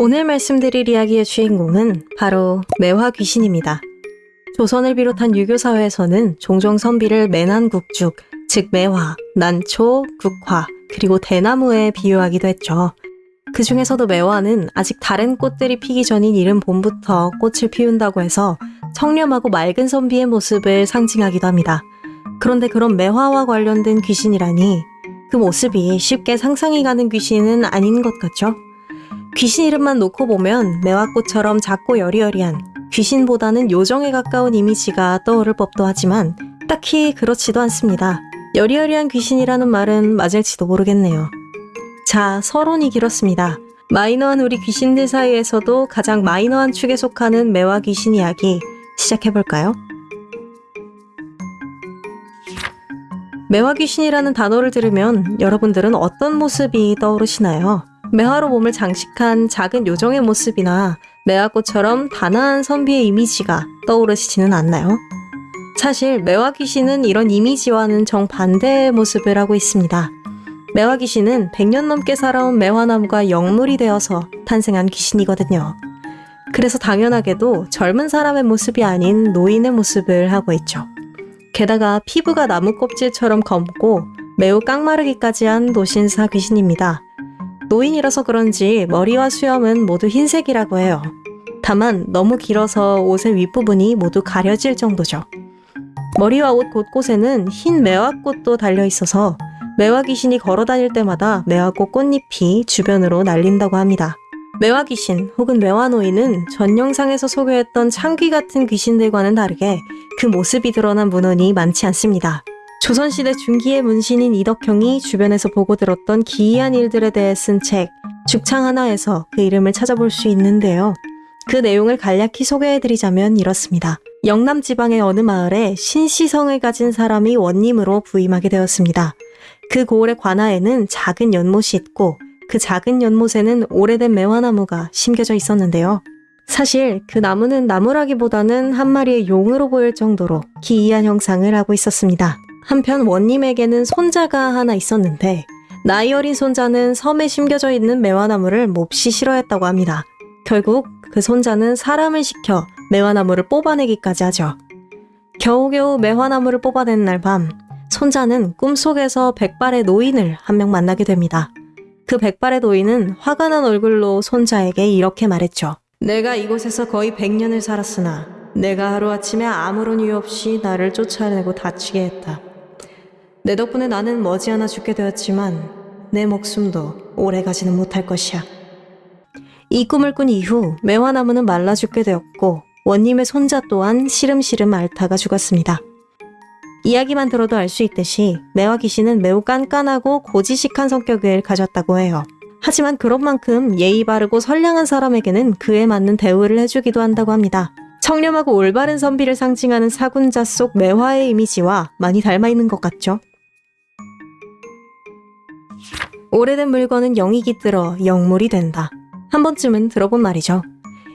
오늘 말씀드릴 이야기의 주인공은 바로 매화 귀신입니다. 조선을 비롯한 유교 사회에서는 종종 선비를 매난국죽, 즉 매화, 난초, 국화, 그리고 대나무에 비유하기도 했죠. 그 중에서도 매화는 아직 다른 꽃들이 피기 전인 이른 봄부터 꽃을 피운다고 해서 청렴하고 맑은 선비의 모습을 상징하기도 합니다. 그런데 그런 매화와 관련된 귀신이라니 그 모습이 쉽게 상상이 가는 귀신은 아닌 것 같죠? 귀신 이름만 놓고 보면 매화꽃처럼 작고 여리여리한 귀신보다는 요정에 가까운 이미지가 떠오를 법도 하지만 딱히 그렇지도 않습니다. 여리여리한 귀신이라는 말은 맞을지도 모르겠네요. 자, 서론이 길었습니다. 마이너한 우리 귀신들 사이에서도 가장 마이너한 축에 속하는 매화 귀신 이야기 시작해볼까요? 매화 귀신이라는 단어를 들으면 여러분들은 어떤 모습이 떠오르시나요? 매화로 몸을 장식한 작은 요정의 모습이나 매화꽃처럼 단아한 선비의 이미지가 떠오르시지는 않나요? 사실 매화 귀신은 이런 이미지와는 정반대의 모습을 하고 있습니다. 매화 귀신은 100년 넘게 살아온 매화나무가 영물이 되어서 탄생한 귀신이거든요. 그래서 당연하게도 젊은 사람의 모습이 아닌 노인의 모습을 하고 있죠. 게다가 피부가 나무 껍질처럼 검고 매우 깡마르기까지 한 노신사 귀신입니다. 노인이라서 그런지 머리와 수염은 모두 흰색이라고 해요. 다만 너무 길어서 옷의 윗부분이 모두 가려질 정도죠. 머리와 옷 곳곳에는 흰 매화꽃도 달려 있어서 매화 귀신이 걸어 다닐 때마다 매화꽃 꽃잎이 주변으로 날린다고 합니다. 매화 귀신 혹은 매화 노인은 전 영상에서 소개했던 창귀 같은 귀신들과는 다르게 그 모습이 드러난 문헌이 많지 않습니다. 조선시대 중기의 문신인 이덕형이 주변에서 보고 들었던 기이한 일들에 대해 쓴 책 죽창 하나에서 그 이름을 찾아볼 수 있는데요. 그 내용을 간략히 소개해드리자면 이렇습니다. 영남 지방의 어느 마을에 신시성을 가진 사람이 원님으로 부임하게 되었습니다. 그 고을의 관아에는 작은 연못이 있고 그 작은 연못에는 오래된 매화나무가 심겨져 있었는데요. 사실 그 나무는 나무라기보다는 한 마리의 용으로 보일 정도로 기이한 형상을 하고 있었습니다. 한편 원님에게는 손자가 하나 있었는데 나이 어린 손자는 섬에 심겨져 있는 매화나무를 몹시 싫어했다고 합니다. 결국 그 손자는 사람을 시켜 매화나무를 뽑아내기까지 하죠. 겨우겨우 매화나무를 뽑아낸 날 밤, 손자는 꿈속에서 백발의 노인을 한 명 만나게 됩니다. 그 백발의 노인은 화가 난 얼굴로 손자에게 이렇게 말했죠. 내가 이곳에서 거의 100년을 살았으나 내가 하루아침에 아무런 이유 없이 나를 쫓아내고 다치게 했다. 내 덕분에 나는 머지않아 죽게 되었지만 내 목숨도 오래 가지는 못할 것이야. 이 꿈을 꾼 이후 매화나무는 말라 죽게 되었고 원님의 손자 또한 시름시름 앓다가 죽었습니다. 이야기만 들어도 알 수 있듯이 매화 귀신은 매우 깐깐하고 고지식한 성격을 가졌다고 해요. 하지만 그런 만큼 예의 바르고 선량한 사람에게는 그에 맞는 대우를 해주기도 한다고 합니다. 청렴하고 올바른 선비를 상징하는 사군자 속 매화의 이미지와 많이 닮아 있는 것 같죠? 오래된 물건은 영이 깃들어 영물이 된다. 한 번쯤은 들어본 말이죠.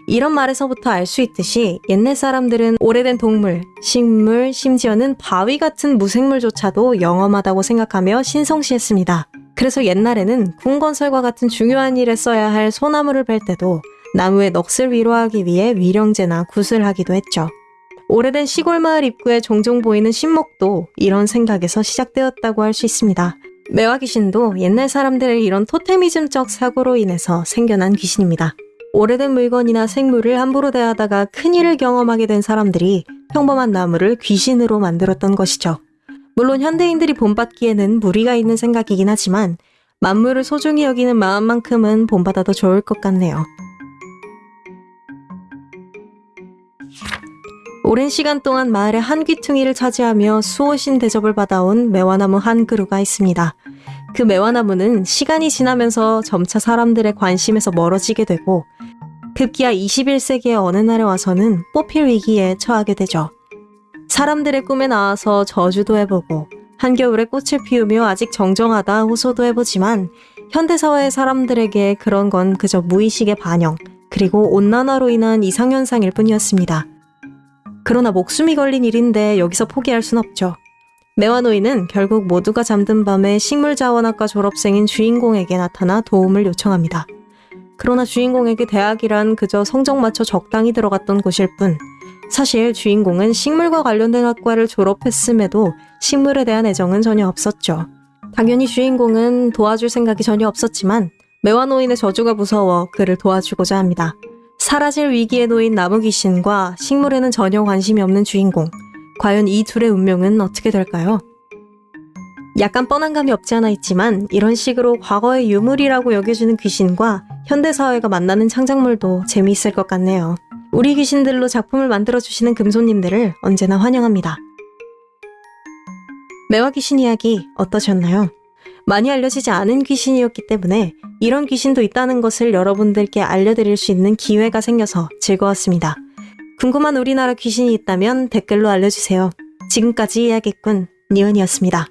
이런 말에서부터 알 수 있듯이 옛날 사람들은 오래된 동물, 식물, 심지어는 바위 같은 무생물조차도 영험하다고 생각하며 신성시했습니다. 그래서 옛날에는 궁 건설과 같은 중요한 일에 써야 할 소나무를 벨 때도 나무의 넋을 위로하기 위해 위령제나 굿을 하기도 했죠. 오래된 시골 마을 입구에 종종 보이는 신목도 이런 생각에서 시작되었다고 할 수 있습니다. 매화 귀신도 옛날 사람들의 이런 토테미즘적 사고로 인해서 생겨난 귀신입니다. 오래된 물건이나 생물을 함부로 대하다가 큰일을 경험하게 된 사람들이 평범한 나무를 귀신으로 만들었던 것이죠. 물론 현대인들이 본받기에는 무리가 있는 생각이긴 하지만 만물을 소중히 여기는 마음만큼은 본받아도 좋을 것 같네요. 오랜 시간 동안 마을의 한 귀퉁이를 차지하며 수호신 대접을 받아온 매화나무 한 그루가 있습니다. 그 매화나무는 시간이 지나면서 점차 사람들의 관심에서 멀어지게 되고 급기야 21세기의 어느 날에 와서는 뽑힐 위기에 처하게 되죠. 사람들의 꿈에 나와서 저주도 해보고 한겨울에 꽃을 피우며 아직 정정하다 호소도 해보지만 현대사회의 사람들에게 그런 건 그저 무의식의 반영 그리고 온난화로 인한 이상현상일 뿐이었습니다. 그러나 목숨이 걸린 일인데 여기서 포기할 순 없죠. 매화노인은 결국 모두가 잠든 밤에 식물자원학과 졸업생인 주인공에게 나타나 도움을 요청합니다. 그러나 주인공에게 대학이란 그저 성적 맞춰 적당히 들어갔던 곳일 뿐. 사실 주인공은 식물과 관련된 학과를 졸업했음에도 식물에 대한 애정은 전혀 없었죠. 당연히 주인공은 도와줄 생각이 전혀 없었지만 매화노인의 저주가 무서워 그를 도와주고자 합니다. 사라질 위기에 놓인 나무 귀신과 식물에는 전혀 관심이 없는 주인공. 과연 이 둘의 운명은 어떻게 될까요? 약간 뻔한 감이 없지 않아 있지만 이런 식으로 과거의 유물이라고 여겨지는 귀신과 현대사회가 만나는 창작물도 재미있을 것 같네요. 우리 귀신들로 작품을 만들어주시는 금손님들을 언제나 환영합니다. 매화 귀신 이야기 어떠셨나요? 많이 알려지지 않은 귀신이었기 때문에 이런 귀신도 있다는 것을 여러분들께 알려드릴 수 있는 기회가 생겨서 즐거웠습니다. 궁금한 우리나라 귀신이 있다면 댓글로 알려주세요. 지금까지 이야기꾼 니언이었습니다.